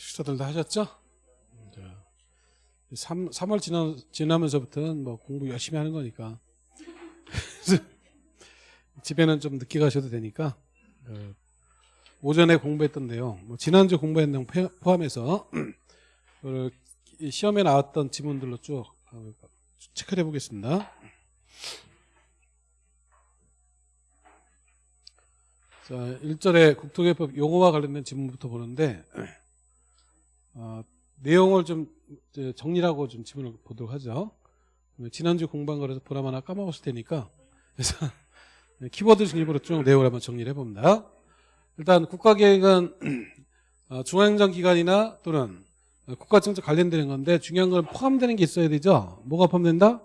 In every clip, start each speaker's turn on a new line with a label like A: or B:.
A: 식사들 다 하셨죠? 자, 3, 3월 지나, 지나면서부터는 뭐 공부 열심히 하는 거니까 집에는 좀 늦게 가셔도 되니까 어, 오전에 공부했던데요. 뭐 지난주 공부한 내용 포- 포함해서 그 시험에 나왔던 지문들로 쭉 어, 체크해 보겠습니다. 자, 1절에 국토개법 용어와 관련된 지문부터 보는데 어, 내용을 좀 정리하고 좀 지문을 보도록 하죠. 지난주 공부한 거라서 보나마나 까먹었을 테니까 그래서 키워드 중립으로 쭉 내용을 한번 정리를 해봅니다. 일단 국가계획은 어, 중앙행정기관이나 또는 국가정책 관련되는 건데 중요한 건 포함되는 게 있어야 되죠. 뭐가 포함된다?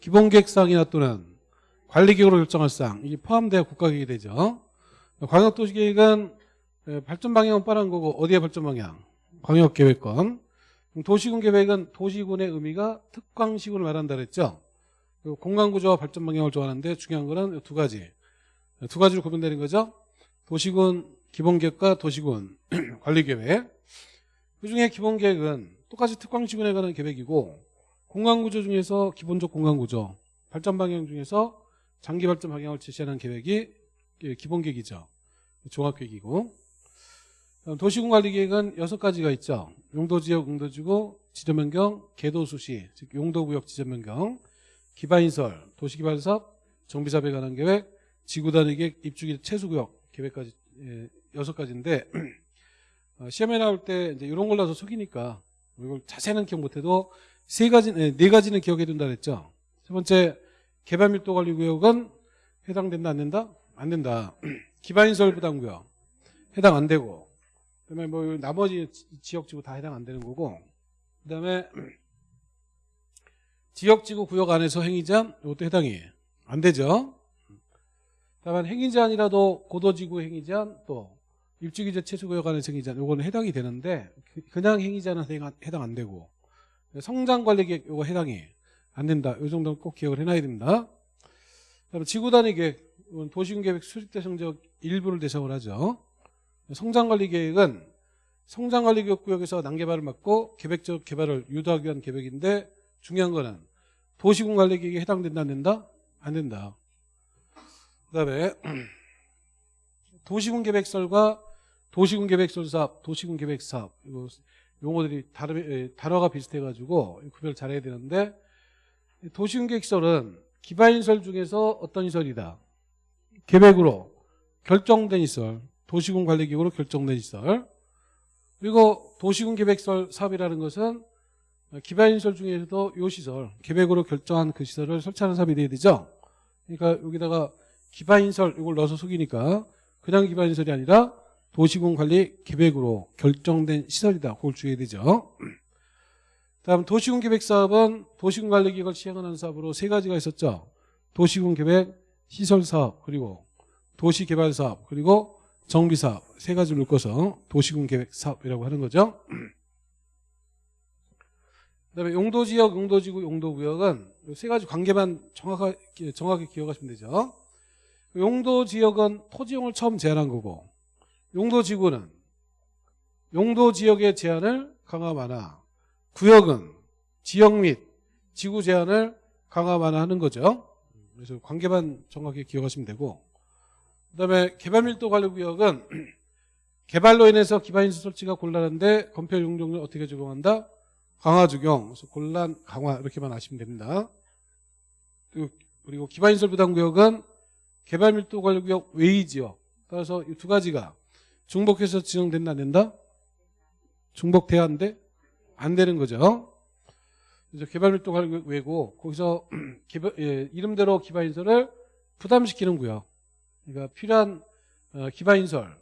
A: 기본계획사항이나 또는 관리기구로 결정할 사항 이게 포함돼야 국가계획이 되죠. 광역도시계획은 에, 발전 방향은 빠른 거고 어디에 발전 방향? 광역계획권. 도시군 계획은 도시군의 의미가 특광시군을 말한다 그랬죠. 그리고 공간구조와 발전 방향을 좋아하는데 중요한 거는 두 가지. 두 가지로 구분되는 거죠. 도시군 기본계획과 도시군 관리계획. 그중에 기본계획은 똑같이 특광시군에 관한 계획이고 공간구조 중에서 기본적 공간구조, 발전 방향 중에서 장기 발전 방향을 제시하는 계획이 예, 기본계획이죠. 종합계획이고 도시군관리계획은 여섯 가지가 있죠. 용도지역, 용도지구, 지점변경, 계도수시, 즉 용도구역 지점변경, 기반인설, 도시개발사업, 정비사업에 관한 계획, 지구단위 계획, 입주기 최수구역 계획까지 예, 여섯 가지인데 어, 시험에 나올 때 이제 이런 걸로 서 속이니까 이걸 자세는 기억 못해도 세 가지, 네, 네 가지는 기억해 둔다 그랬죠. 세 번째 개발 밀도 관리 구역은 해당된다 안 된다? 안 된다. 기반인설 부담구역 해당 안 되고 그다음에 뭐 나머지 지- 지역지구 다 해당 안 되는 거고 그다음에 지역지구 구역 안에서 행위제한 이것도 해당이 안 되죠. 다만 행위제한이라도 고도지구 행위제한 또 입주기재 최수구역 안에서 행위제한 요거는 해당이 되는데 그- 그냥 행위제한은 해당, 안 되고 성장관리계획 요거 해당이 안 된다. 요 정도는 꼭 기억을 해놔야 됩니다. 그다음에 지구단위 계획 도시군계획 수립대 성적 일부를 대상으로 하죠. 성장관리 계획은 성장관리구역에서 난개발을 막고 계획적 개발을 유도하기 위한 계획인데 중요한 거는 도시군 관리 계획에 해당된다 안 된다? 안 된다. 그다음에 도시군 계획설과 도시군 계획설 사업, 도시군 계획 사업 이거 용어들이 다르, 에, 단어가 비슷해가지고 구별 잘해야 되는데 도시군 계획설은 기반인설 중에서 어떤 시설이다? 계획으로 결정된 시설, 도시군 관리기구로 결정된 시설. 그리고 도시군 계획설 사업이라는 것은 기반인설 중에서도 이 시설, 계획으로 결정한 그 시설을 설치하는 사업이 돼야 되죠. 그러니까 여기다가 기반인설 이걸 넣어서 속이니까 그냥 기반인설이 아니라 도시군 관리 계획으로 결정된 시설이다. 그걸 주의해야 되죠. 다음 도시군 계획 사업은 도시군 관리 계획을 시행하는 사업으로 세 가지가 있었죠. 도시군 계획, 시설 사업, 그리고 도시 개발 사업, 그리고 정비 사업 세 가지를 묶어서 도시군 계획 사업이라고 하는 거죠. 그다음에 용도 지역, 용도 지구, 용도 구역은 이세 가지 관계만 정확하게 정확히 기억하시면 되죠. 용도 지역은 토지용을 처음 제한한 거고 용도 지구는 용도 지역의 제한을 강화 완화 구역은 지역 및 지구 제한을 강화 완화하는 거죠. 그래서 관계만 정확히 기억하시면 되고 그다음에 개발밀도 관리구역은 개발로 인해서 기반인수 설치가 곤란한데 건폐 용적률 어떻게 적용한다? 강화 적용, 그래서 곤란 강화 이렇게만 아시면 됩니다. 그리고- 기반인설 부담구역은 개발밀도 관리구역 외의 지역 따라서 이 두 가지가 중복해서 지정된다 안 된다? 중복돼야 한데 안 되는 거죠. 그래서 개발밀도 관리구역 외고 거기서 개발- 예, 이름대로 기반인설을 부담시키는 구역 그러니까 필요한 어, 기반인설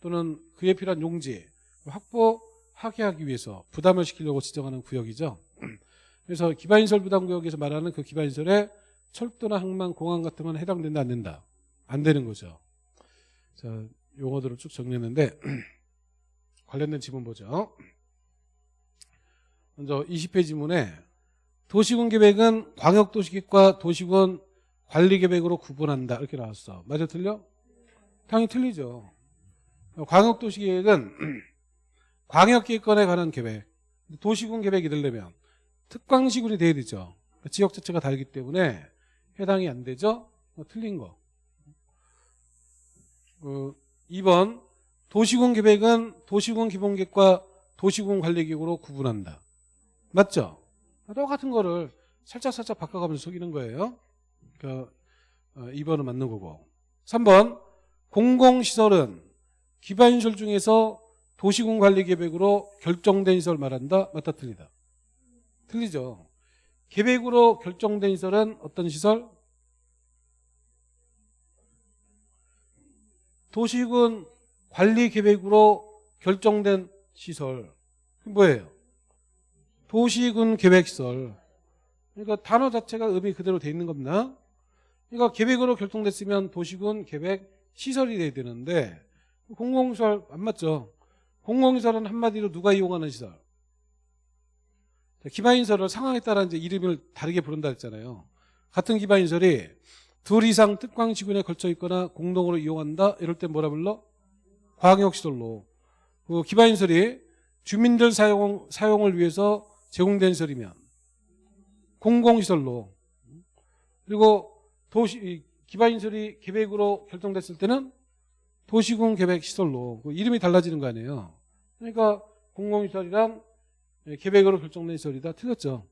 A: 또는 그에 필요한 용지 확보하게 하기 위해서 부담을 시키려고 지정하는 구역이죠. 그래서 기반인설 부담구역에서 말하는 그 기반인설에 철도나 항만, 공항 같은 건 해당된다 안 된다? 안 되는 거죠. 자 용어들을 쭉 정리했는데 관련된 지문 보죠. 먼저 20페이지 지문에 도시군 계획은 광역도시계획과 도시군 관리계획으로 구분한다 이렇게 나왔어. 맞아 틀려? 당연히 틀리죠. 광역도시계획은 광역기획권에 관한 계획, 도시군 계획이 되려면 특광시군이 돼야 되죠. 지역 자체가 다르기 때문에 해당이 안 되죠. 어, 틀린 거. 어, 2번 도시군 계획은 도시군 기본계획과 도시군 관리계획으로 구분한다. 맞죠? 똑같은 거를 살짝 살짝 바꿔가면서 속이는 거예요. 그러니까 2번은 맞는 거고. 3번 공공시설은 기반시설 중에서 도시군 관리계획으로 결정된 시설 말한다. 맞다 틀리다. 틀리죠. 계획으로 결정된 시설은 어떤 시설? 도시군 관리계획으로 결정된 시설. 뭐예요? 도시군 계획시설. 그러니까 단어 자체가 의미 그대로 돼 있는 겁니다. 그러니까 계획으로 결정됐으면 도시군 계획 시설이 돼야 되는데 공공시설 안 맞죠? 공공시설은 한마디로 누가 이용하는 시설? 기반인설을 상황에 따라 이제 이름을 다르게 부른다 했잖아요. 같은 기반인설이 둘 이상 특광시군에 걸쳐 있거나 공동으로 이용한다. 이럴 때 뭐라 불러? 광역시설로. 그 기반인설이 주민들 사용, 사용을 위해서 제공된 시설이면 공공시설로. 그리고 도시, 기반인설이 계획으로 결정됐을 때는 도시군 계획 시설로. 그 이름이 달라지는 거 아니에요. 그러니까 공공시설이란 예, 계획으로 결정된 시설이 다. 틀렸죠.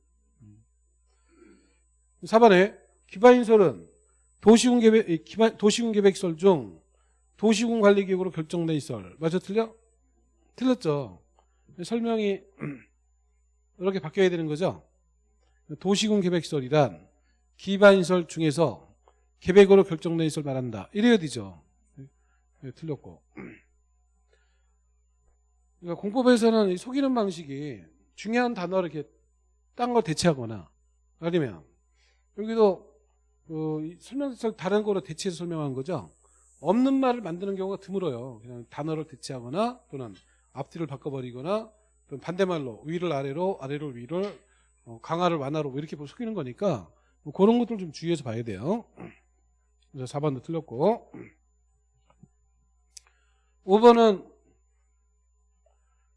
A: 4번에 기반인설은 도시군 계획, 기반, 도시군 계획 시설 중 도시군 관리 계획으로 결정된 시설. 맞아 틀려? 틀렸죠. 설명이 이렇게 바뀌어야 되는 거죠. 도시군 계획 시설이란 기반시설 중에서 계획으로 결정된 시설 말한다. 이래야 되죠. 네, 틀렸고. 그러니까 공법에서는 속이는 방식이 중요한 단어를 이렇게 딴걸 대체하거나 아니면 여기도 그 설명서 다른 거로 대체해서 설명한 거죠. 없는 말을 만드는 경우가 드물어요. 그냥 단어를 대체하거나 또는 앞뒤를 바꿔버리거나 또는 반대말로 위를 아래로 아래를 위를 어, 강화를 완화로 이렇게 속이는 거니까 뭐 그런 것들 좀 주의해서 봐야 돼요. 그래서 4번도 틀렸고 5번은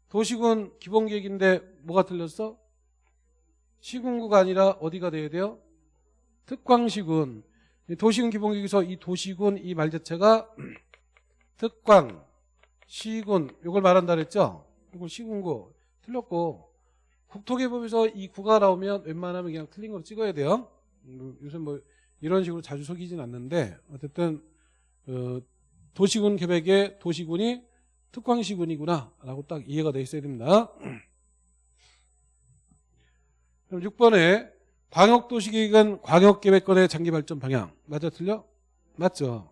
A: 도시군 기본계획인데 뭐가 틀렸어? 시군구가 아니라 어디가 돼야 돼요? 특광시군. 도시군 기본계획에서 이 도시군 이 말 자체가 특광, 시군 이걸 말한다 그랬죠? 이걸 시군구 틀렸고 국토개법에서 이 구가 나오면 웬만하면 그냥 틀린 거로 찍어야 돼요. 뭐 요새 뭐 이런 식으로 자주 속이진 않는데 어쨌든 어, 도시군 계획에 도시군이 특광시군이구나 라고 딱 이해가 돼 있어야 됩니다. 그럼 6번에 광역도시계획은 광역계획권의 장기발전 방향 맞아 틀려? 맞죠.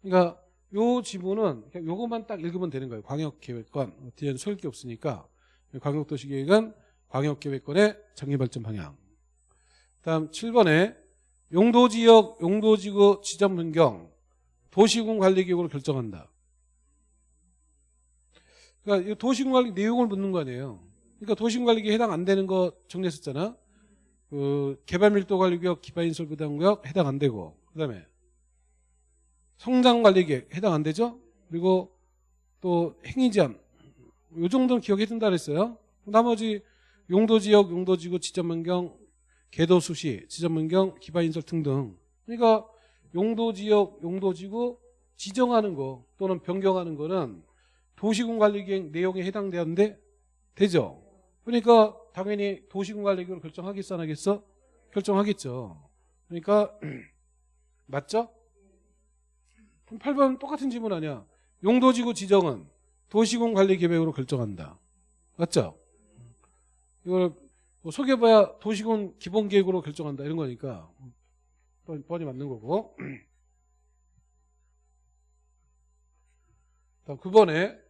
A: 그러니까 요 지문은 요것만 딱 읽으면 되는 거예요. 광역계획권 뒤에는 소일 게 없으니까 광역도시계획은 광역계획권의 장기발전 방향 다음 7번에 용도지역, 용도지구 지점 변경 도시군 관리계획으로 결정한다. 그러니까 도시군 관리 내용을 묻는 거 아니에요. 그러니까 도시군 관리계획 해당 안 되는 거 정리했었잖아. 그 개발밀도관리구역, 기반인설부담구역 해당 안 되고 그다음에 성장관리계획 해당 안 되죠. 그리고 또 행위제한 요 정도는 기억해 둔다 그랬어요. 나머지 용도지역, 용도지구, 지점변경, 개도수시, 지점변경, 기반 인설 등등 그러니까 용도 지역, 용도 지구 지정하는 거 또는 변경하는 거는 도시군 관리계획 내용에 해당되는데 되죠. 그러니까 당연히 도시군 관리계획을 결정하겠어 안 하겠어? 결정하겠죠. 그러니까 맞죠? 그럼 8번 똑같은 질문 아니야. 용도지구 지정은 도시군 관리계획으로 결정한다. 맞죠? 이걸 뭐 속여봐야 도시군 기본계획으로 결정한다 이런 거니까 뻔히 맞는 거고 다음 9번에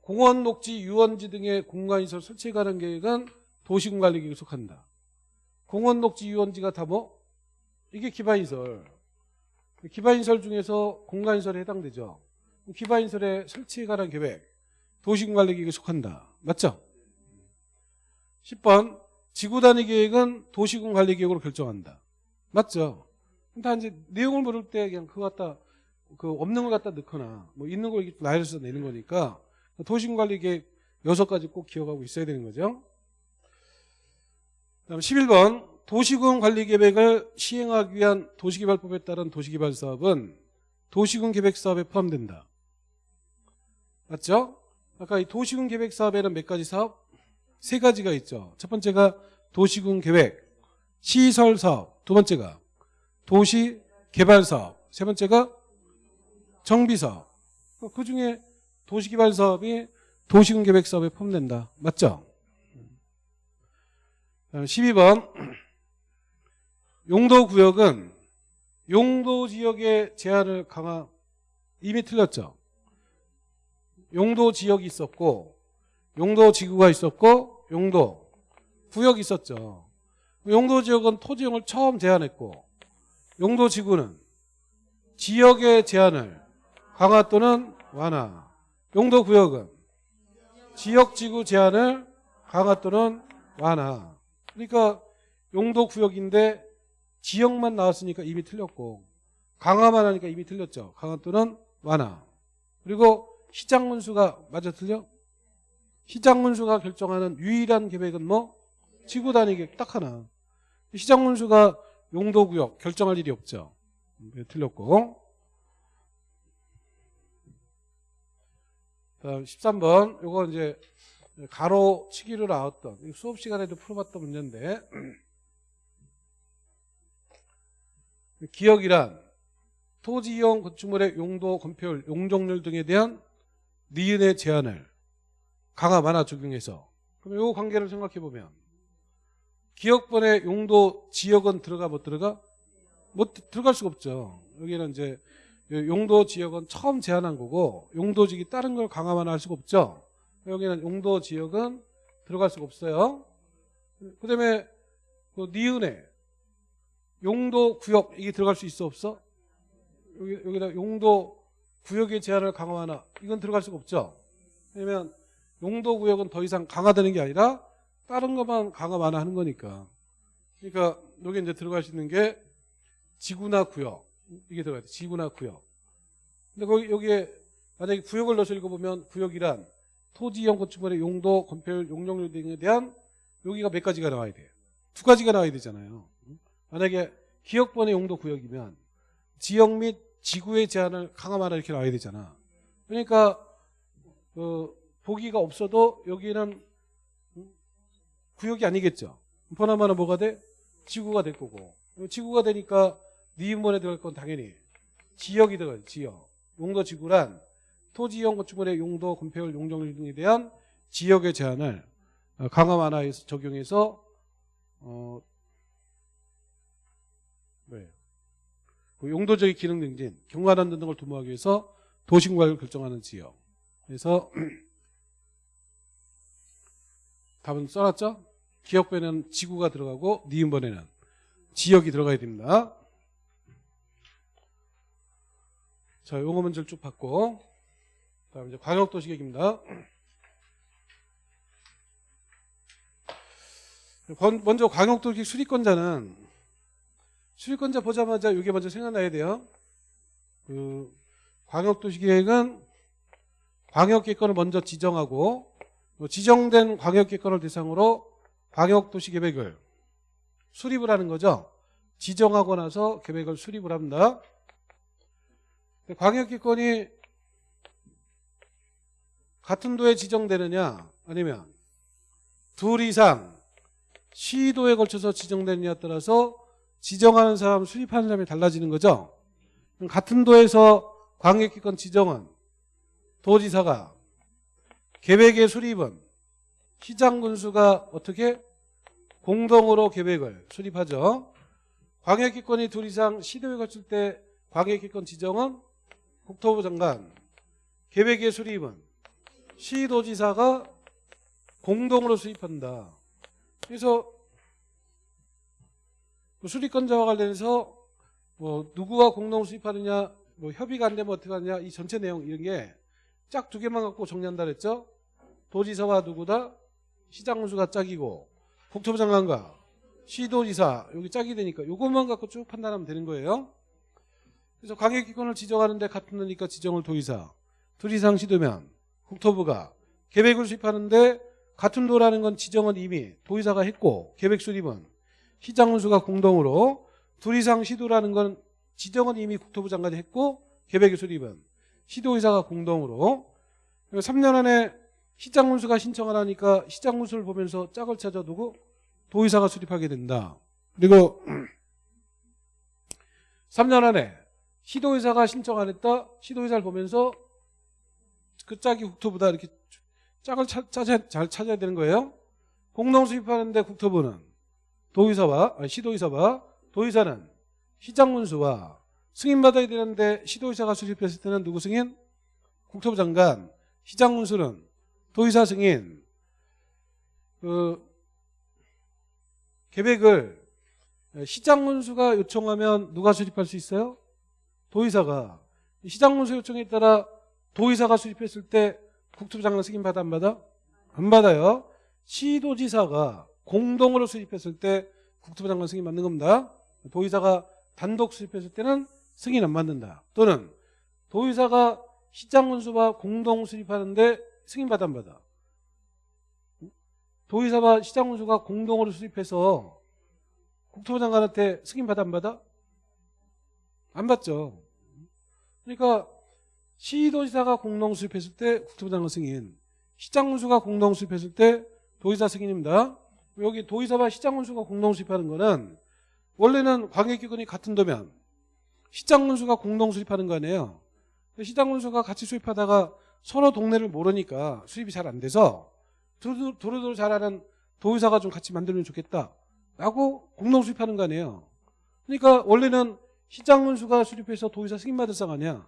A: 공원, 녹지, 유원지 등의 공간시설 설치에 관한 계획은 도시군 관리계획에 속한다. 공원, 녹지, 유원지가 다 뭐? 이게 기반시설. 기반시설 중에서 공간시설에 해당되죠. 기반시설의 설치에 관한 계획, 도시군 관리계획에 속한다. 맞죠? 10번 지구 단위 계획은 도시군 관리 계획으로 결정한다. 맞죠? 다 이제 내용을 모를 때 그냥 그거 갖다 그 없는 걸 갖다 넣거나 뭐 있는 걸 나열해서 내는 거니까 도시군 관리 계획 여섯 가지 꼭 기억하고 있어야 되는 거죠. 다음 11번 도시군 관리 계획을 시행하기 위한 도시개발법에 따른 도시개발 사업은 도시군 계획 사업에 포함된다. 맞죠? 아까 이 도시군 계획 사업에는 몇 가지 사업? 세 가지가 있죠. 첫 번째가 도시군 계획, 시설 사업. 두 번째가 도시 개발 사업. 세 번째가 정비 사업. 그 중에 도시 개발 사업이 도시군 계획 사업에 포함된다. 맞죠? 12번 용도 구역은 용도 지역의 제한을 강화 이미 틀렸죠. 용도 지역이 있었고 용도 지구가 있었고 용도 구역이 있었죠. 용도 지역은 토지용을 처음 제한했고 용도 지구는 지역의 제한을 강화 또는 완화 용도 구역은 지역 지구 제한을 강화 또는 완화 그러니까 용도 구역인데 지역만 나왔으니까 이미 틀렸고 강화만 하니까 이미 틀렸죠. 강화 또는 완화. 그리고 시장 문수가 맞아 틀려? 시장 문수가 결정하는 유일한 계획은 뭐? 지구 단위 계획 딱 하나. 시장 문수가 용도 구역 결정할 일이 없죠. 네, 틀렸고. 다음 13번 요거 이제 가로 치기로 나왔던 수업 시간에도 풀어봤던 문제인데 기억이란 토지 이용 건축물의 용도, 건폐율, 용적률 등에 대한 니은의 제한을 강화 완화 적용해서 그럼 이 관계를 생각해 보면 기업번의 용도 지역은 들어가 못 들어가? 못 들어갈 수가 없죠. 여기는 이제 용도 지역은 처음 제한한 거고 용도직이 다른 걸 강화 완화할 수가 없죠. 여기는 용도 지역은 들어갈 수가 없어요. 그 다음에 그 니은에 용도 구역 이게 들어갈 수 있어 없어? 여기, 여기다 용도 구역의 제한을 강화하나 이건 들어갈 수가 없죠. 왜냐면 용도 구역은 더 이상 강화되는 게 아니라 다른 것만 강화 완화하는 거니까. 그러니까 여기 이제 들어갈 수 있는 게 지구나 구역 이게 들어가야 돼. 지구나 구역. 근데 거기 여기에 만약에 구역을 넣어서 읽어보면 구역이란 토지형 건축물의 용도, 건폐율, 용적률 등에 대한 여기가 몇 가지가 나와야 돼요. 두 가지가 나와야 되잖아요. 만약에 기업번의 용도 구역이면 지역 및 지구의 제한을 강화하라 이렇게 나와야 되잖아. 그러니까 그 보기가 없어도 여기는 구역이 아니겠죠. 번하면 뭐가 돼? 지구가 될 거고. 지구가 되니까 니은번에 들어갈 건 당연히 지역이 들어가요. 지역. 용도 지구란 토지형 건축물의 용도, 건폐율, 용적률 등에 대한 지역의 제한을 강화 완화해서 적용해서 어, 네. 그 용도적인 기능 증진, 경관안 등을 도모하기 위해서 도시공간을 결정하는 지역. 그래서 답은 써놨죠? 기억변에는 지구가 들어가고 니은번에는 지역이 들어가야 됩니다. 자, 요거 문제를 쭉 받고 다음 이제 광역도시 계획입니다. 먼저 광역도시계획 수리권자는 수리권자 보자마자 이게 먼저 생각나야 돼요. 그 광역도시 계획은 광역계획권을 먼저 지정하고 지정된 광역계획권을 대상으로 광역도시계획을 수립을 하는 거죠. 지정하고 나서 계획을 수립을 합니다. 광역계획권이 같은 도에 지정되느냐 아니면 둘 이상 시도에 걸쳐서 지정되느냐에 따라서 지정하는 사람, 수립하는 사람이 달라지는 거죠. 같은 도에서 광역기권 지정은 도지사가 계획의 수립은 시장 군수가 어떻게 공동으로 계획을 수립하죠. 광역기권이 둘 이상 시도에 거칠 때 광역기권 지정은 국토부 장관, 계획의 수립은 시도지사가 공동으로 수립한다. 그래서 뭐 수리권자와 관련해서 뭐 누구가 공동 수립하느냐 뭐 협의가 안 되면 어떻게 하느냐 이 전체 내용 이런 게 짝 두 개만 갖고 정리한다 그랬죠 도지사와 누구다? 시장군수가 짝이고 국토부 장관과 시도지사 여기 짝이 되니까 이것만 갖고 쭉 판단하면 되는 거예요. 그래서 광역기관을 지정하는데 같은 거니까 지정을 도의사 둘 이상 시도면 국토부가 계획을 수립하는데 같은 도라는 건 지정은 이미 도의사가 했고 계획 수립은 시장운수가 공동으로 둘 이상 시도라는 건 지정은 이미 국토부 장관이 했고 계획 수립은 시도의사가 공동으로. 3년 안에 시장운수가 신청을 하니까 시장운수를 보면서 짝을 찾아 두고 도의사가 수립하게 된다. 그리고 3년 안에 시도의사가 신청 안 했다. 시도의사를 보면서 그 짝이 국토부다 이렇게 짝을 차, 찾아, 잘 찾아야 되는 거예요. 공동 수립하는데 국토부는 도의사와 아니, 시도의사와 도의사는 시장문수와 승인받아야 되는데 시도의사가 수립했을 때는 누구 승인? 국토부 장관. 시장문수는 도의사 승인. 그 계획을 시장문수가 요청하면 누가 수립할 수 있어요? 도의사가. 시장문수 요청에 따라 도의사가 수립했을 때 국토부 장관 승인 받아 안 받아? 안 받아요. 시도지사가 공동으로 수립했을 때 국토부 장관 승인 받는 겁니다. 도의사가 단독 수립했을 때는 승인 안 받는다. 또는 도의사가 시장문수와 공동 수립하는데 승인 받아 안 받아? 도의사와 시장문수가 공동으로 수립해서 국토부 장관한테 승인 받아 안 받아? 안 받죠. 그러니까 시도지사가 공동 수립했을 때 국토부 장관 승인, 시장문수가 공동 수립했을 때 도의사 승인입니다. 여기 도의사와 시장문수가 공동 수립하는 거는 원래는 광역기관이 같은 도면 시장문수가 공동 수립하는 거 아니에요. 시장문수가 같이 수립하다가 서로 동네를 모르니까 수립이 잘 안 돼서 두루두루 잘하는 도의사가 좀 같이 만들면 좋겠다 라고 공동 수립하는 거 아니에요. 그러니까 원래는 시장문수가 수립해서 도의사 승인 받을 상 아니야.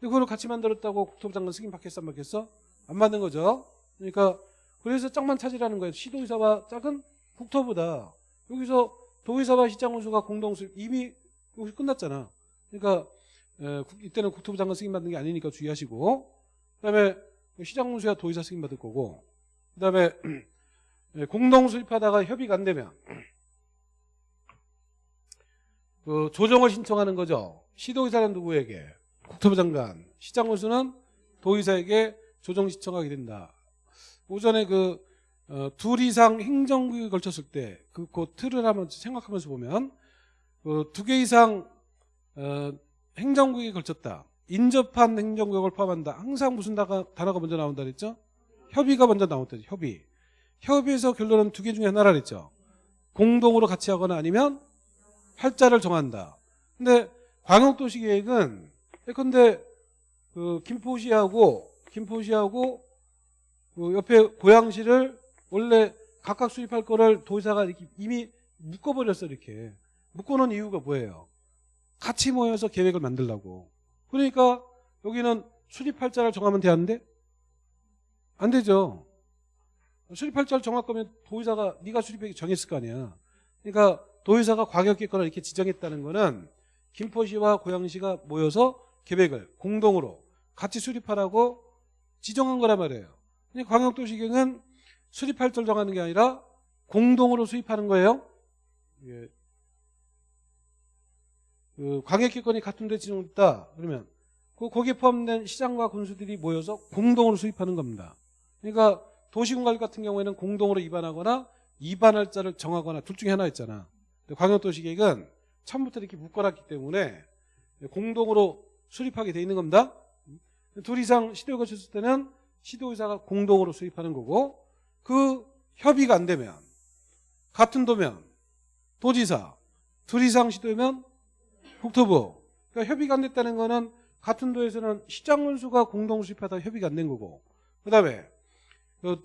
A: 근데 그걸 같이 만들었다고 국토부 장관 승인 받겠어 안 받겠어? 안 받는 거죠. 그러니까 그래서 짝만 찾으라는 거예요. 시도의사와 짝은 국토부다. 여기서 도의사와 시장원수가 공동 수립 이미 여기 끝났잖아. 그러니까 에, 이때는 국토부 장관 승인 받는 게 아니니까 주의하시고 그다음에 시장원수야 도의사 승인 받을 거고 그다음에 공동 수립하다가 협의가 안 되면 그 조정을 신청하는 거죠. 시도의사는 누구에게? 국토부 장관. 시장원수는 도의사에게 조정 신청하게 된다. 오전에 그, 어, 둘 이상 행정구역에 걸쳤을 때, 그, 그 틀을 한번 생각하면서 보면, 그 두 개 이상, 어, 행정구역에 걸쳤다. 인접한 행정구역을 포함한다. 항상 무슨 단어가, 먼저 나온다 그랬죠? 협의가 먼저 나온다. 협의. 협의에서 결론은 두 개 중에 하나라 그랬죠? 공동으로 같이 하거나 아니면 팔자를 정한다. 근데 광역도시 계획은 예컨대 그 김포시하고 김포시하고 그 옆에 고양시를 원래 각각 수입할 거를 도의사가 이렇게 이미 묶어버렸어 이렇게 묶어놓은 이유가 뭐예요? 같이 모여서 계획을 만들라고 그러니까 여기는 수립할자를 정하면 되는데 안 되죠 수립할자를 정할 거면 도의사가 네가 수립하기 정했을 거 아니야 그러니까 도의사가 과격했거나 이렇게 지정했다는 거는 김포시와 고양시가 모여서 계획을 공동으로 같이 수립하라고 지정한 거란 말이에요 근데 광역도시경은 수립할자를 정하는 게 아니라 공동으로 수립하는 거예요. 예. 그 광역기권이 같은 데 지정됐다. 그러면 그 거기에 포함된 시장과 군수들이 모여서 공동으로 수립하는 겁니다. 그러니까 도시군관리 같은 경우에는 공동으로 입안하거나 입안할 자를 정하거나 둘 중에 하나였잖아. 광역도시계획은 처음부터 이렇게 묶어놨기 때문에 공동으로 수립하게 돼 있는 겁니다. 둘 이상 시도에 거쳤을 때는 시도의사가 공동으로 수립하는 거고 그 협의가 안 되면 같은 도면 도지사 둘 이상 시도면 국토부. 그러니까 협의가 안 됐다는 거는 같은 도에서는 시장문수가 공동 수립하다 협의가 안 된 거고. 그 다음에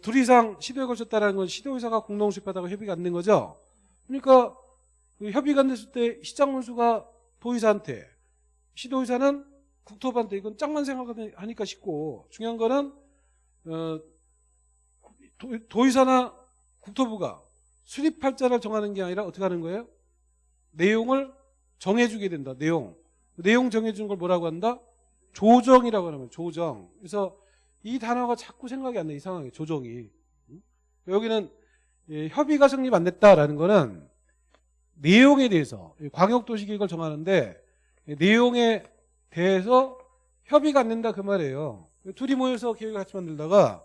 A: 둘 이상 시도에 걸쳤다는 건 시도의사가 공동 수립하다가 협의가 안 된 거죠? 그러니까 그 협의가 안 됐을 때 시장문수가 도의사한테 시도의사는 국토부한테 이건 짝만 생각하니까 쉽고 중요한 거는 어, 도, 의사나 국토부가 수립할자를 정하는 게 아니라 어떻게 하는 거예요? 내용을 정해주게 된다. 내용. 내용 정해주는 걸 뭐라고 한다? 조정이라고 하는 조정. 그래서 이 단어가 자꾸 생각이 안 나. 이상하게 조정이. 여기는 예, 협의가 성립 안 됐다라는 거는 내용에 대해서 광역도시계획을 정하는데 내용에 대해서 협의가 안 된다 그 말이에요. 둘이 모여서 계획을 같이 만들다가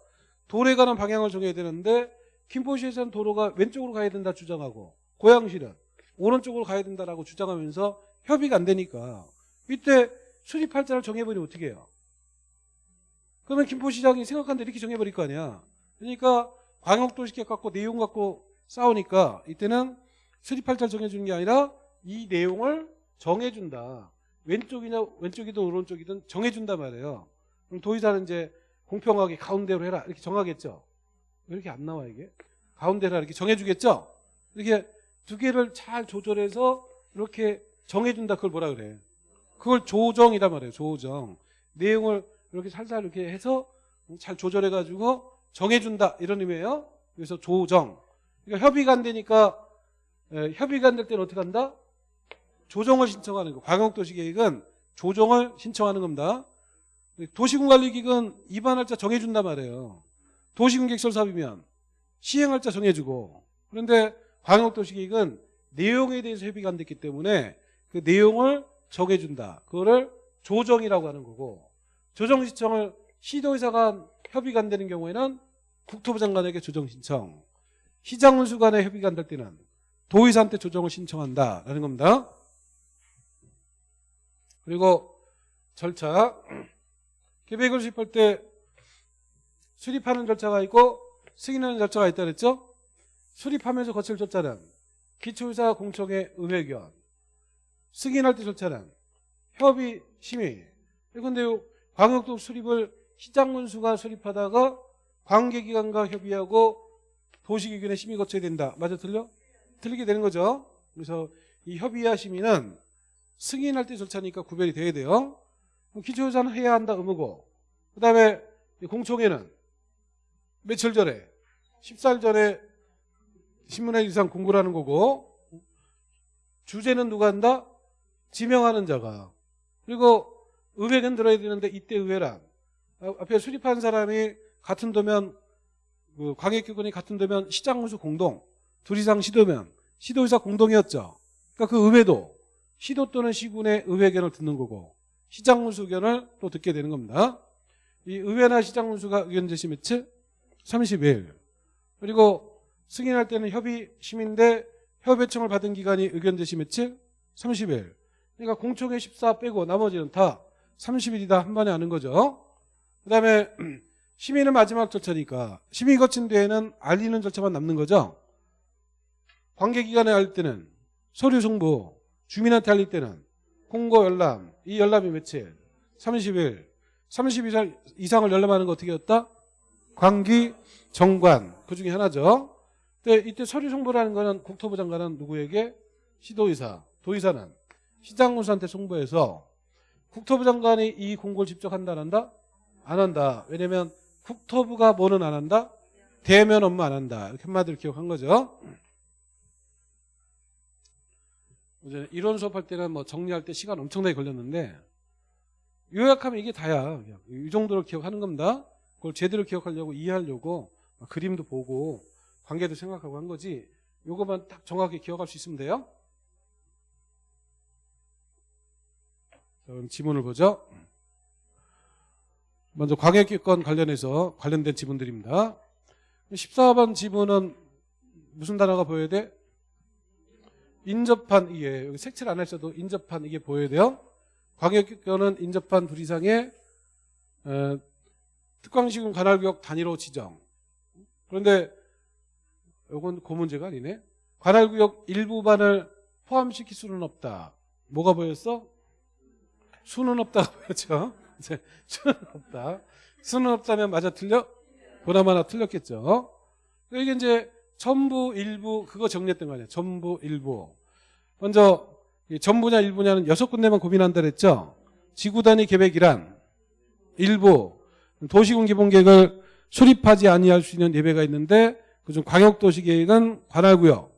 A: 도로에 가는 방향을 정해야 되는데 김포시에서는 도로가 왼쪽으로 가야 된다 주장하고 고양시는 오른쪽으로 가야 된다라고 주장하면서 협의가 안 되니까 이때 수립 할자를 정해버리면 어떻게 해요? 그러면 김포시장이 생각한 대로 이렇게 정해버릴 거 아니야. 그러니까 광역도시계획 갖고 내용 갖고 싸우니까 이때는 수립 할자를 정해주는 게 아니라 이 내용을 정해준다. 왼쪽이냐 왼쪽이든 오른쪽이든 정해준단 말이에요. 그럼 도의사는 이제 공평하게 가운데로 해라 이렇게 정하겠죠. 왜 이렇게 안 나와 이게? 가운데라 이렇게 정해주겠죠. 이렇게 두 개를 잘 조절해서 이렇게 정해준다. 그걸 뭐라 그래? 그걸 조정이란 말이에요. 조정. 내용을 이렇게 살살 이렇게 해서 잘 조절해가지고 정해준다 이런 의미예요. 그래서 조정. 그러니까 협의가 안 되니까 에, 협의가 안 될 때는 어떻게 한다? 조정을 신청하는 거. 광역도시계획은 조정을 신청하는 겁니다. 도시군관리기획은 입안할자 정해준단 말이에요. 도시군객설 사업이면 시행할자 정해주고 그런데 광역도시계획은 내용에 대해서 협의가 안 됐기 때문에 그 내용을 정해준다. 그거를 조정이라고 하는 거고 조정 신청을 시도의사가 협의가 안 되는 경우에는 국토부 장관에게 조정 신청 시장 운수 간에 협의가 안 될 때는 도의사한테 조정을 신청한다라는 겁니다. 그리고 절차 계획을 수립할 때 수립하는 절차가 있고 승인하는 절차가 있다 그랬죠? 수립하면서 거칠 절차는 기초의사 공청회 의회견 승인할 때 절차는 협의 심의 그런데 광역도 수립을 시장군수가 수립하다가 관계기관과 협의하고 도시기관의 심의 거쳐야 된다. 맞아 틀려? 틀리게 되는 거죠. 그래서 이 협의와 심의는 승인할 때 절차니까 구별이 돼야 돼요. 기초유사는 해야 한다 의무고 그 다음에 공청회는 며칠 전에 14일 전에 신문에 이상 공고를 하는 거고 주제는 누가 한다? 지명하는 자가 그리고 의회는 들어야 되는데 이때 의회란 아, 앞에 수립한 사람이 같은 도면 그 광역기관이 같은 도면 시장군수 공동 둘 이상 시도면 시도의사 공동이었죠 그러니까 그 의회도 시도 또는 시군의 의회견을 듣는 거고 시장군수 의견을 또 듣게 되는 겁니다 이 의회나 시장군수가 의견 제시 며칠? 30일 그리고 승인할 때는 협의 심인데 협의청을 받은 기간이 의견 제시 며칠? 30일 그러니까 공청회 14 빼고 나머지는 다 30일이다 한 번에 하는 거죠. 그 다음에 심의는 마지막 절차니까 심의 거친 뒤에는 알리는 절차만 남는 거죠. 관계기관에 알 때는 서류 송부, 주민한테 알릴 때는 공고 열람, 이 열람이 며칠? 30일. 30일 이상을 열람하는 거 어떻게 했다? 관기, 정관 그 중에 하나죠. 근데 이때 서류 송부라는 거는 국토부 장관은 누구에게? 시도의사, 도의사는 시장군수한테 송부해서 국토부 장관이 이 공고를 직접 한다 안 한다? 안 한다. 왜냐면 국토부가 뭐는 안 한다? 대면 업무 안 한다. 이렇게 한마디로 기억한 거죠. 이론 수업할 때는 뭐 정리할 때 시간 엄청나게 걸렸는데 요약하면 이게 다야. 그냥. 이 정도를 기억하는 겁니다. 그걸 제대로 기억하려고 이해하려고 그림도 보고 관계도 생각하고 한 거지. 요거만 딱 정확히 기억할 수 있으면 돼요. 자, 그럼 지문을 보죠. 먼저 광역기권 관련해서 관련된 지문들입니다. 14번 지문은 무슨 단어가 보여야 돼? 인접한 이게 여기 색칠 안 하셔도 인접한 이게 보여야 돼요. 광역기권은 인접한 둘 이상의 어, 특광시군 관할구역 단위로 지정. 그런데 이건 그 문제가 아니네. 관할구역 일부반을 포함시킬 수는 없다. 뭐가 보였어? 수는 없다고 보였죠. 이제 수는 없다. 수는 없다면 맞아 틀려? 보나마 나 틀렸겠죠. 이게 이제 전부 일부 그거 정리했던 거 아니야. 전부 일부. 먼저 전부냐 일부냐는 여섯 군데만 고민한다 그랬죠. 지구 단위 계획이란 일부 도시군 기본계획을 수립하지 아니할 수 있는 예배가 있는데 그중 광역도시 계획은 관할구역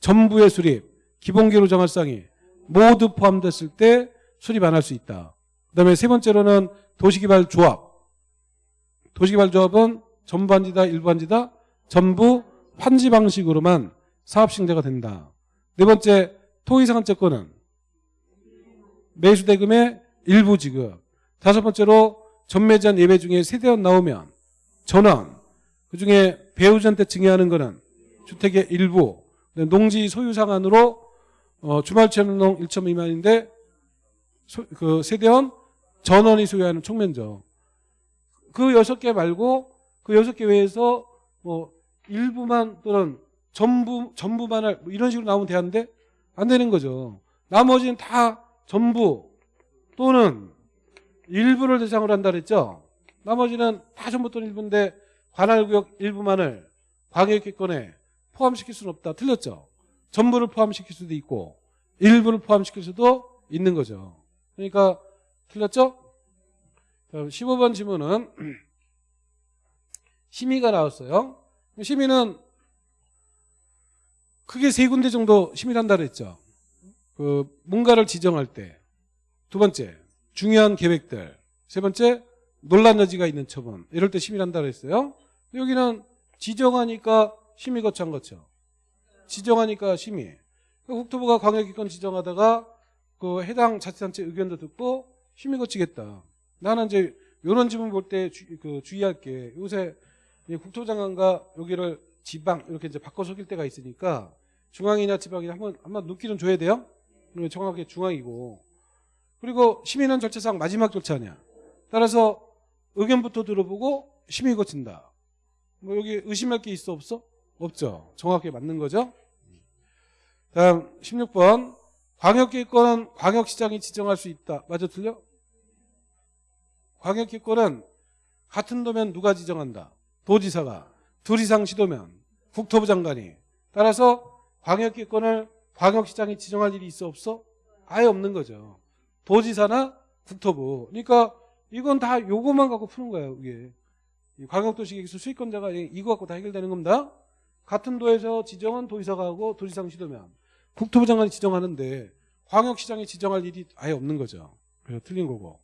A: 전부의 수립 기본계로 정할 사항이 모두 포함됐을 때 수립 안 할 수 있다. 그 다음에 세 번째로는 도시개발조합. 도시개발조합은 일부 한지다, 전부 환지 방식으로만 사업 신대가 된다. 네 번째, 토의상한채권은 매수대금의 일부 지급. 다섯 번째로 전매제한 예배 중에 세대원 나오면 전원. 그중에 배우자한테 증여하는 거는 주택의 일부. 농지 소유 상한으로 어, 주말 체험농 1점 미만인데 소- 그 세대원 전원이 소유하는 총면적. 그 여섯 개 말고 그 여섯 개 외에서 뭐 일부만 또는 전부 전부만을 뭐 이런 식으로 나오면 되는데 안 되는 거죠. 나머지는 다 전부 또는 일부를 대상으로 한다 그랬죠. 나머지는 다 전부 또는 일부인데 관할구역 일부만을 광역기권에 포함시킬 수는 없다. 틀렸죠. 전부를 포함시킬 수도 있고 일부를 포함시킬 수도 있는 거죠. 그러니까 틀렸죠? 다음 15번 지문은 심의가 나왔어요. 심의는 크게 세 군데 정도 심의를 한다 그랬죠. 그 뭔가를 지정할 때 두 번째 중요한 계획들 세 번째 논란 여지가 있는 처분 이럴 때 심의를 한다 그랬어요. 여기는 지정하니까 심의 거쳐 거쳐 지정하니까 심의 그 국토부가 광역기권 지정하다가 그 해당 자치단체 의견도 듣고 심의 거치겠다. 나는 이제 이런 지문 볼 때 그 주의할 게 요새 이 국토장관과 여기를 지방 이렇게 이제 바꿔 속일 때가 있으니까 중앙이나 지방이나 한번 한번 눈길은 줘야 돼요. 그러면 정확하게 중앙이고 그리고 심의는 절차상 마지막 절차냐. 따라서 의견부터 들어보고 심의 거친다. 뭐 여기 의심할 게 있어 없어? 없죠. 정확하게 맞는 거죠. 다음 16번 광역기권은 광역시장이 지정할 수 있다. 맞아 틀려? 광역기권은 같은 도면 누가 지정한다? 도지사가 둘 이상 시도면 국토부 장관이 따라서 광역기권을 광역시장이 지정할 일이 있어 없어? 아예 없는 거죠. 도지사나 국토부. 그러니까 이건 다 요거만 갖고 푸는 거예요. 이게 이 광역도시계획서 수익권자가 이거 갖고 다 해결되는 겁니다. 같은 도에서 지정은 도지사가 하고 도지상 시도면 국토부 장관이 지정하는데 광역시장이 지정할 일이 아예 없는 거죠. 그래서 틀린 거고.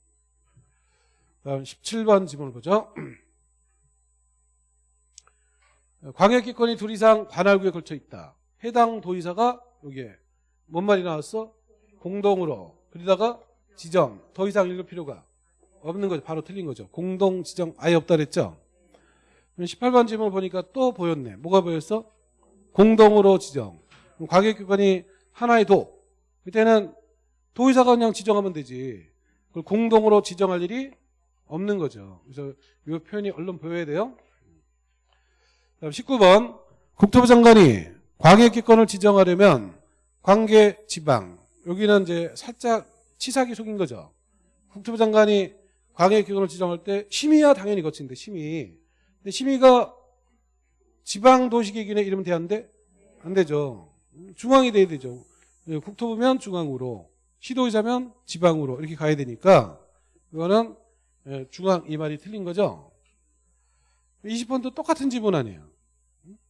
A: 다음 17번 지문을 보죠. 광역기권이 둘 이상 관할구에 걸쳐 있다. 해당 도의사가 여기에 뭔 말이 나왔어? 공동으로. 그러다가 지정. 더 이상 읽을 필요가 없는 거죠. 바로 틀린 거죠. 공동 지정 아예 없다 그랬죠. 18번 질문 보니까 또 보였네. 뭐가 보였어? 공동으로 지정. 광역기관이 하나의 도. 그때는 도의사가 그냥 지정하면 되지. 그걸 공동으로 지정할 일이 없는 거죠. 그래서 이 표현이 얼른 보여야 돼요. 다음 19번 국토부 장관이 광역기권을 지정하려면 관계 지방 여기는 이제 살짝 치사하게 속인 거죠. 국토부 장관이 광역기관을 지정할 때 심의야 당연히 거치는데 심의. 근데 심의가 지방도시기준에 이러면 되는데 안 되죠. 중앙이 돼야 되죠. 예, 국토부면 중앙으로 시도의사면 지방으로 이렇게 가야 되니까 이거는 예, 중앙 이 말이 틀린 거죠. 20번도 똑같은 지문 아니에요.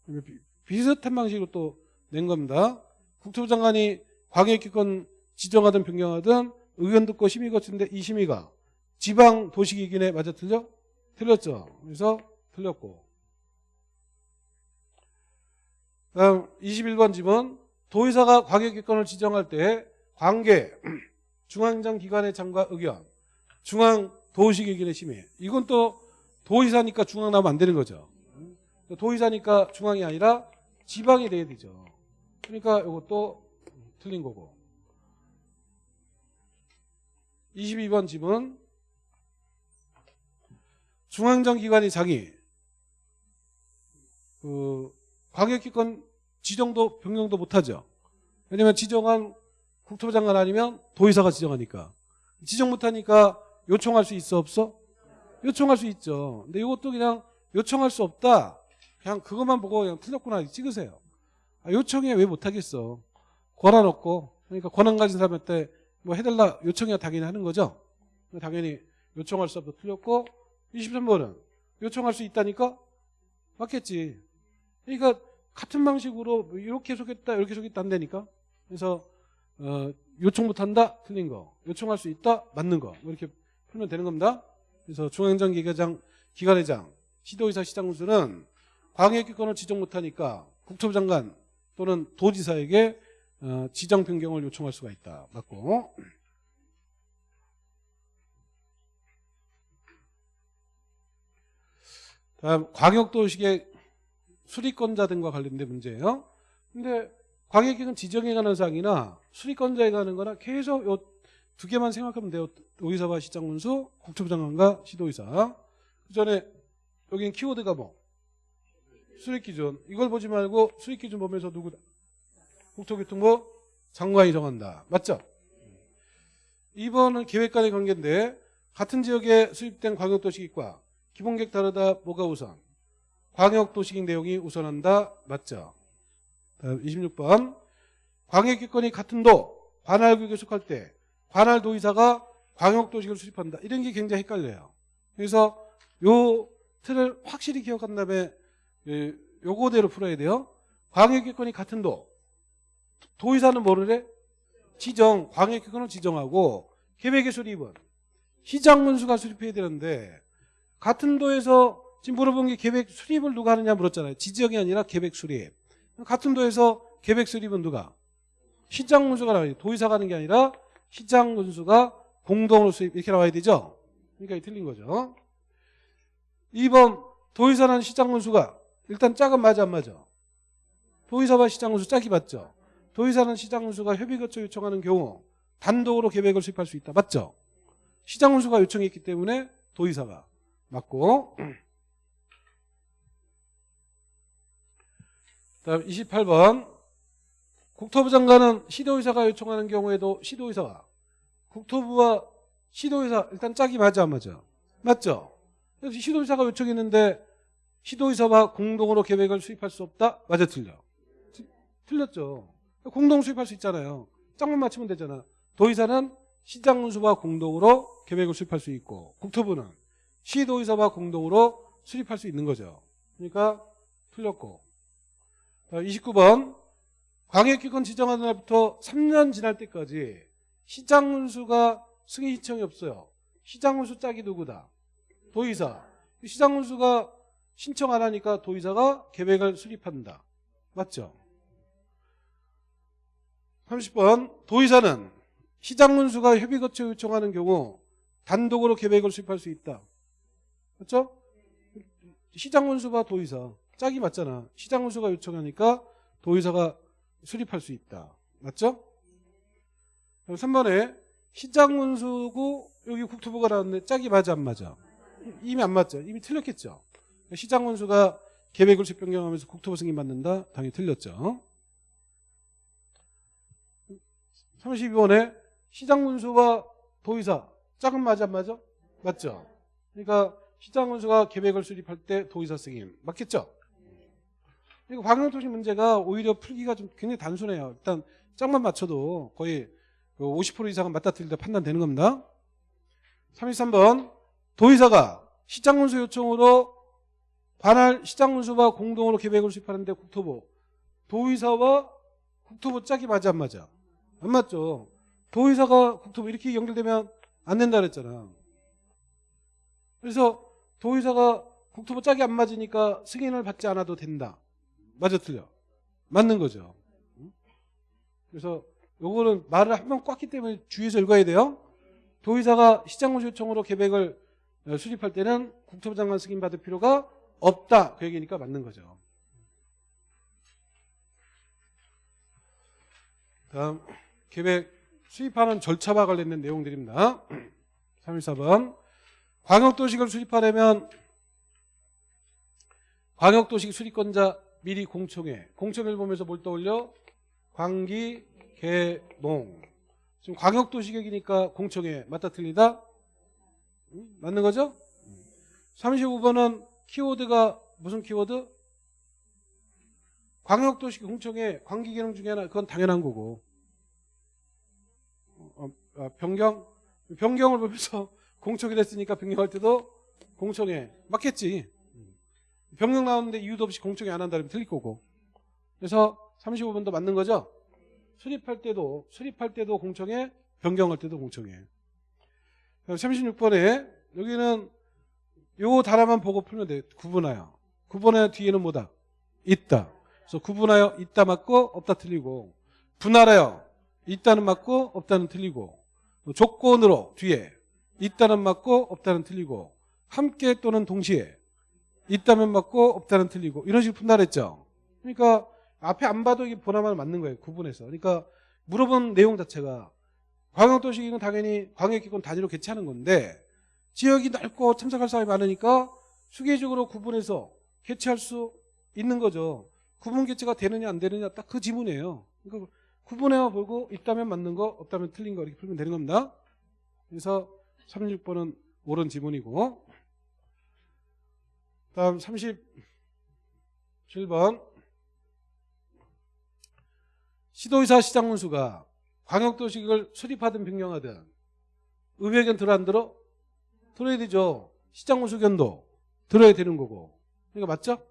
A: 음? 비- 비슷한 방식으로 또 낸 겁니다. 국토부 장관이 광역기권 지정하든 변경하든 의견 듣고 심의 거치는데 이 심의가 지방 도시기준에 맞아 틀려? 틀렸죠. 그래서 틀렸고. 다음 21번 지문 도의사가 광역기권을 지정할 때 관계 중앙장 기관의 장과 의견 중앙 도시기준의 심의 이건 또 도의사니까 중앙 나오면 안 되는 거죠. 도의사니까 중앙이 아니라 지방이 돼야 되죠. 그러니까 이것도 틀린 거고. 22번 지문 중앙정 기관이 자기 그 광역기권 지정도 변경도 못하죠. 왜냐면 지정한 국토부 장관 아니면 도의사가 지정하니까 지정 못하니까 요청할 수 있어 없어? 요청할 수 있죠. 근데 이것도 그냥 요청할 수 없다. 그냥 그것만 보고 그냥 틀렸구나 찍으세요. 아, 요청해 왜 못하겠어? 권한 없고 그러니까 권한 가진 사람한테 뭐 해달라 요청해야 당연히 하는 거죠. 당연히 요청할 수 없다 틀렸고 23번은 요청할 수 있다니까 맞겠지. 그러니까 같은 방식으로 뭐 이렇게 속였다 이렇게 속였다 안 되니까 그래서 어, 요청 못한다 틀린 거 요청할 수 있다 맞는 거뭐 이렇게 풀면 되는 겁니다. 그래서 중앙장 기관장 기관회장 시도의사 시장군수는 광역기권을 지정 못하니까 국토부 장관 또는 도지사에게 어, 지정 변경을 요청할 수가 있다. 맞고. 다음 광역도시계 수리권자 등과 관련된 문제예요. 근데 광역기관 지정에 관한 사항이나 수리권자에 관한 거나 계속 요 두 개만 생각하면 돼요. 도의사와 시장군수, 국토부 장관과 시도의사. 그 전에 여기는 키워드가 뭐? 수립기준. 이걸 보지 말고 수립기준 보면서 누구다? 국토교통부 장관이 정한다. 맞죠? 2번은 계획 간의 관계인데 같은 지역에 수립된 광역도시계획과 기본계획 다르다 뭐가 우선? 광역도시계획 내용이 우선한다. 맞죠? 다음 26번 광역기권이 같은 도 관할구역에 속할 때 관할도의사가 광역도시계획을 수립한다. 이런 게 굉장히 헷갈려요. 그래서 요 틀을 확실히 기억한 다음에 예, 요거대로 풀어야 돼요. 광역기권이 같은 도 도의사는 뭐를 해? 지정, 광역기권을 지정하고 계획의 수립은 시장문수가 수립해야 되는데 같은 도에서 지금 물어본 게 계획 수립을 누가 하느냐 물었잖아요. 지정이 아니라 계획 수립. 같은 도에서 계획 수립은 누가? 시장문수가 나와요. 도의사가 하는 게 아니라 시장문수가 공동으로 수립 이렇게 나와야 되죠. 그러니까 틀린 거죠. 2번 도의사는 시장문수가 일단 짝은 맞아 안 맞아? 도의사와 시장문수 짝이 맞죠. 도의사는 시장문수가 협의 거쳐 요청하는 경우 단독으로 계획을 수립할 수 있다. 맞죠? 시장문수가 요청했기 때문에 도의사가 맞고 다음 28번 국토부 장관은 시도의사가 요청하는 경우에도 시도의사가 국토부와 시도의사 일단 짝이 맞아 안 맞아? 맞죠? 그래서 시도의사가 요청했는데 시도의사와 공동으로 계획을 수립할 수 없다? 맞아 틀려? 틀렸죠. 공동 수립할 수 있잖아요. 짝만 맞추면 되잖아. 도의사는 시장문수와 공동으로 계획을 수립할 수 있고 국토부는 시도의사와 공동으로 수립할 수 있는 거죠. 그러니까 틀렸고 29번 광역기관 지정하는 날부터 3년 지날 때까지 시장문수가 승인 신청이 없어요. 시장문수 짝이 누구다? 도의사. 시장문수가 신청 안 하니까 도의사가 계획을 수립한다. 맞죠? 30번 도의사는 시장문수가 협의 거쳐 요청하는 경우 단독으로 계획을 수립할 수 있다. 맞죠? 시장문수가 도의사. 짝이 맞잖아. 시장문수가 요청하니까 도의사가 수립할 수 있다. 맞죠? 그럼 3번에 시장문수고 여기 국토부가 나왔는데 짝이 맞아 안 맞아? 이미 안 맞죠? 이미 틀렸겠죠? 시장문수가 계획을 수립 변경하면서 국토부 승인 받는다? 당연히 틀렸죠. 32번에 시장문수와 도의사 짝은 맞아 안 맞아? 맞죠? 그러니까 시장문수가 계획을 수립할 때 도의사 승인 맞겠죠? 그리고 광역도시 문제가 오히려 풀기가 좀 굉장히 단순해요. 일단 짝만 맞춰도 거의 50%그 이상은 맞다 틀리다 판단되는 겁니다. 33번 도의사가 시장문수 요청으로 관할 시장문수와 공동으로 계획을 수립하는데 국토부 도의사와 국토부 짝이 맞아 안 맞아? 안 맞죠. 도의사가 국토부 이렇게 연결되면 안 된다 그랬잖아. 그래서 도의사가 국토부 짝이 안 맞으니까 승인을 받지 않아도 된다. 맞아 틀려? 맞는 거죠. 그래서 요거는 말을 한 번 꽉기 때문에 주의해서 읽어야 돼요. 도의사가 시장문수 요청으로 계획을 수립할 때는 국토부 장관 승인 받을 필요가 없다. 그 얘기니까 맞는 거죠. 다음 계획 수립하는 절차와 관련된 내용들입니다. 314번 광역도시를 수립하려면 광역도시 수립권자 미리 공청회 공청회를 보면서 뭘 떠올려? 광기, 개 농 지금 광역도시계획이니까 공청회 맞다 틀리다? 응? 맞는 거죠? 35번은 키워드가 무슨 키워드? 광역도시 공청회 광기계획 중에 하나 그건 당연한 거고 어, 어, 변경 변경을 보면서 공청회 됐으니까 변경할 때도 공청회 맞겠지 변경 나오는데 이유도 없이 공청회 안 한다면 틀릴 거고. 그래서 35번도 맞는 거죠? 수립할 때도 수립할 때도 공청회 변경할 때도 공청회. 36번에 여기는 요 단어만 보고 풀면 돼. 구분하여. 구분하여 뒤에는 뭐다? 있다. 그래서 구분하여 있다 맞고 없다 틀리고. 분할하여 있다는 맞고 없다는 틀리고. 조건으로 뒤에 있다는 맞고 없다는 틀리고. 함께 또는 동시에 있다면 맞고 없다면 틀리고 이런 식으로 그랬죠. 그러니까 앞에 안 봐도 이게 보나마나 맞는 거예요. 구분해서. 그러니까 물어본 내용 자체가 광역도시기는 당연히 광역기권 단위로 개최하는 건데 지역이 넓고 참석할 사람이 많으니까 수계적으로 구분해서 개최할 수 있는 거죠. 구분 개최가 되느냐 안 되느냐 딱 그 지문이에요. 그러니까 구분해와 보고 있다면 맞는 거 없다면 틀린 거 이렇게 풀면 되는 겁니다. 그래서 36번은 옳은 지문이고 다음 37번 시도의사 시장문수가 광역도시를 수립하든 변경하든 의회 의견 들어 안 들어? 들어야 되죠. 시장문수 견도 들어야 되는 거고. 이거 맞죠?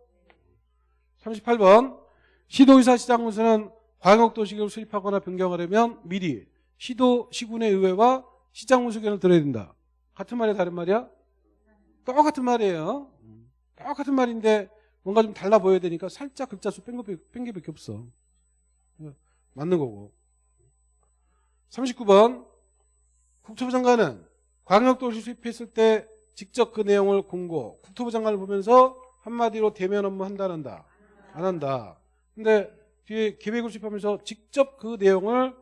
A: 38번 시도의사 시장문수는 광역도시를 수립하거나 변경하려면 미리 시도 시군의 의회와 시장문수 견을 들어야 된다. 같은 말이야 다른 말이야? 똑같은 말이에요. 똑같은 말인데 뭔가 좀 달라 보여야 되니까 살짝 글자 수 뺀 게밖에 없어. 맞는 거고. 39번. 국토부 장관은 광역도시 수립했을 때 직접 그 내용을 공고 국토부 장관을 보면서 한마디로 대면 업무 한다는다. 안 한다. 근데 뒤에 계획을 수립하면서 직접 그 내용을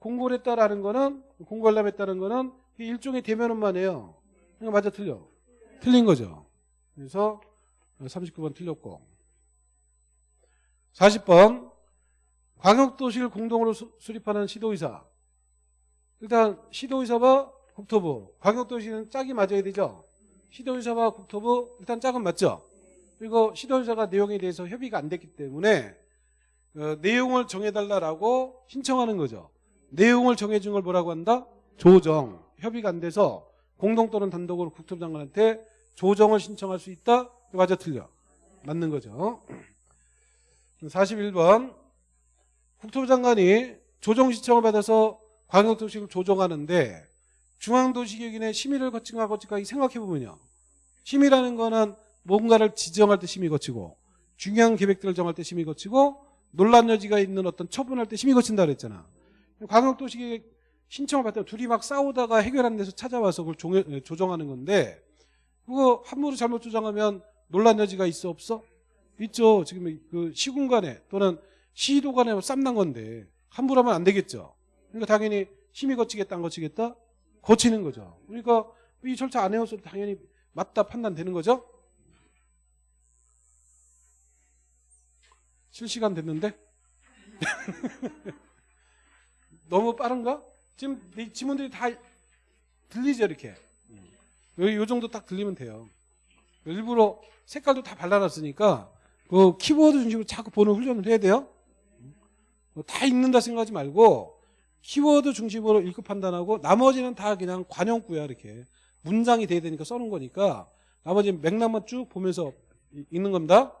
A: 공고를 했다라는 거는 공고하려면 했다는 거는 일종의 대면 업무만 해요. 그러니까 맞아? 틀려? 틀린 거죠. 그래서 39번 틀렸고. 40번 광역도시를 공동으로 수, 수립하는 시도의사. 일단 시도의사와 국토부. 광역도시는 짝이 맞아야 되죠? 시도의사와 국토부 일단 짝은 맞죠? 그리고 시도의사가 내용에 대해서 협의가 안 됐기 때문에 어, 내용을 정해달라고 신청하는 거죠. 내용을 정해준 걸 뭐라고 한다? 조정. 협의가 안 돼서 공동 또는 단독으로 국토부 장관한테 조정을 신청할 수 있다? 맞아 틀려 맞는 거죠 41번 국토부 장관이 조정 신청을 받아서 광역도시를 조정하는데 중앙도시계획인의 심의를 거친가 거칠까 생각해보면요. 심의라는 거는 뭔가를 지정할 때 심의 거치고 중요한 계획들을 정할 때 심의 거치고 논란 여지가 있는 어떤 처분할 때 심의 거친다 그랬잖아. 광역도시계획 신청을 받다 둘이 막 싸우다가 해결하는 데서 찾아와서 그걸 종, 조정하는 건데 그거 함부로 잘못 조정하면 논란 여지가 있어 없어? 있죠. 지금 그 시군 간에 또는 시도 간에 쌈난 건데 함부로 하면 안 되겠죠. 그러니까 당연히 심의 거치겠다 안 거치겠다? 거치는 거죠. 그러니까 이 절차 안 해서 당연히 맞다 판단되는 거죠. 실시간 됐는데? 너무 빠른가? 지금 이 지문들이 다 들리죠 이렇게. 여기 요 정도 딱 들리면 돼요. 일부러 색깔도 다 발라놨으니까 그 키워드 중심으로 자꾸 보는 훈련을 해야 돼요. 다 읽는다 생각하지 말고 키워드 중심으로 읽고 판단하고 나머지는 다 그냥 관용구야 이렇게 문장이 돼야 되니까 써놓은 거니까 나머지 맥락만 쭉 보면서 읽는 겁니다.